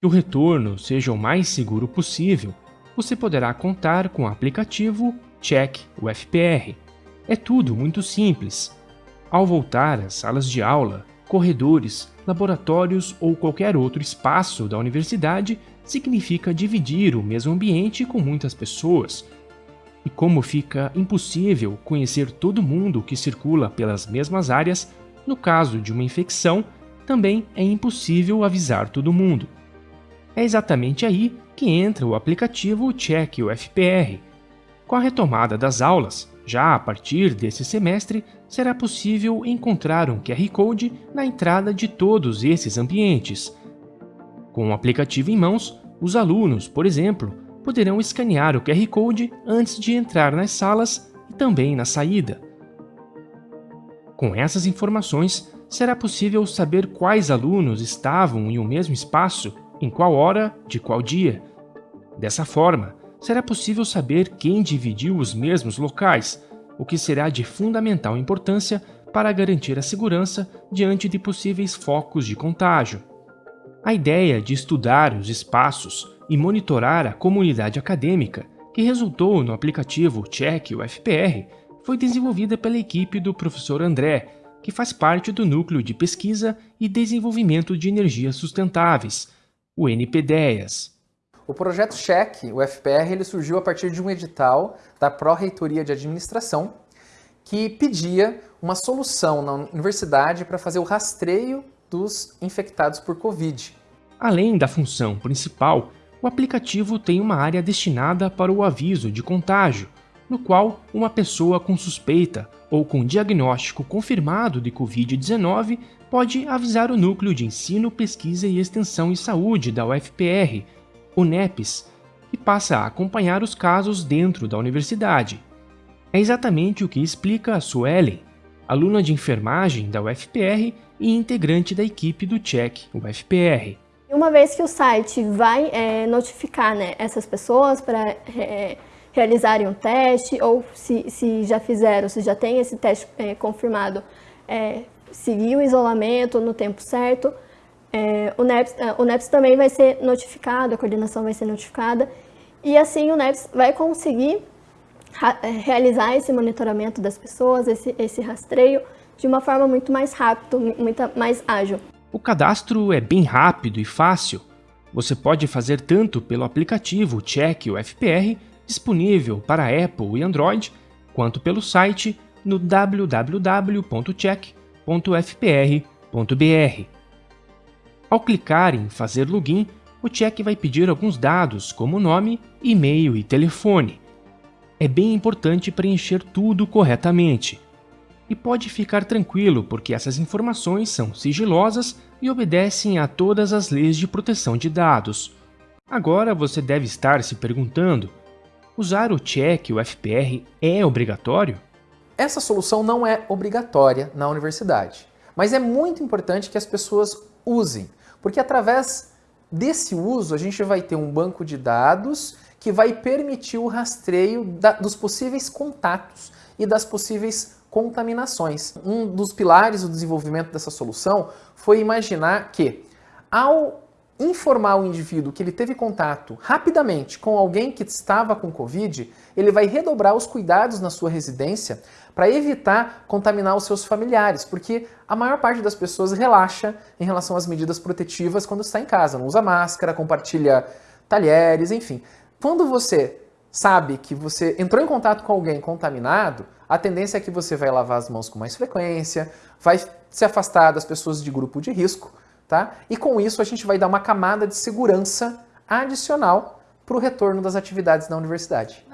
que o retorno seja o mais seguro possível, você poderá contar com o aplicativo Check UFPR. É tudo muito simples. Ao voltar às salas de aula, corredores, laboratórios ou qualquer outro espaço da universidade, significa dividir o mesmo ambiente com muitas pessoas. E como fica impossível conhecer todo mundo que circula pelas mesmas áreas, no caso de uma infecção, também é impossível avisar todo mundo. É exatamente aí que entra o aplicativo Check UFPR. Com a retomada das aulas, já a partir desse semestre, será possível encontrar um QR Code na entrada de todos esses ambientes. Com o aplicativo em mãos, os alunos, por exemplo, poderão escanear o QR Code antes de entrar nas salas e também na saída. Com essas informações, será possível saber quais alunos estavam em um mesmo espaço em qual hora, de qual dia. Dessa forma, será possível saber quem dividiu os mesmos locais, o que será de fundamental importância para garantir a segurança diante de possíveis focos de contágio. A ideia de estudar os espaços e monitorar a comunidade acadêmica, que resultou no aplicativo Check UFPR, foi desenvolvida pela equipe do professor André, que faz parte do Núcleo de Pesquisa e Desenvolvimento de Energias Sustentáveis, o NPDEAS. O projeto Check, o FPR, ele surgiu a partir de um edital da Pró-Reitoria de Administração que pedia uma solução na universidade para fazer o rastreio dos infectados por Covid. Além da função principal, o aplicativo tem uma área destinada para o aviso de contágio, no qual uma pessoa com suspeita ou com diagnóstico confirmado de Covid-19 pode avisar o Núcleo de Ensino, Pesquisa e Extensão e Saúde da UFPR, o NEPES, e passa a acompanhar os casos dentro da universidade. É exatamente o que explica a Suelen, aluna de enfermagem da UFPR e integrante da equipe do Check UFPR. Uma vez que o site vai é, notificar né, essas pessoas para é, realizarem um teste, ou se, se já fizeram, se já tem esse teste é, confirmado, é, seguir o isolamento no tempo certo, é, o, NEPS, é, o NEPS também vai ser notificado, a coordenação vai ser notificada, e assim o NEPS vai conseguir é, realizar esse monitoramento das pessoas, esse, esse rastreio, de uma forma muito mais rápida, muito mais ágil. O cadastro é bem rápido e fácil. Você pode fazer tanto pelo aplicativo Check UFPR, disponível para Apple e Android, quanto pelo site no www.check.fpr.br. Ao clicar em Fazer login, o check vai pedir alguns dados, como nome, e-mail e telefone. É bem importante preencher tudo corretamente. E pode ficar tranquilo, porque essas informações são sigilosas e obedecem a todas as leis de proteção de dados. Agora você deve estar se perguntando, usar o check, o FPR, é obrigatório? Essa solução não é obrigatória na universidade, mas é muito importante que as pessoas usem, porque através desse uso a gente vai ter um banco de dados que vai permitir o rastreio da, dos possíveis contatos e das possíveis contaminações. Um dos pilares do desenvolvimento dessa solução foi imaginar que, ao informar o indivíduo que ele teve contato rapidamente com alguém que estava com Covid, ele vai redobrar os cuidados na sua residência para evitar contaminar os seus familiares, porque a maior parte das pessoas relaxa em relação às medidas protetivas quando está em casa, não usa máscara, compartilha talheres, enfim. Quando você sabe que você entrou em contato com alguém contaminado, a tendência é que você vai lavar as mãos com mais frequência, vai se afastar das pessoas de grupo de risco, tá? E com isso a gente vai dar uma camada de segurança adicional para o retorno das atividades na universidade.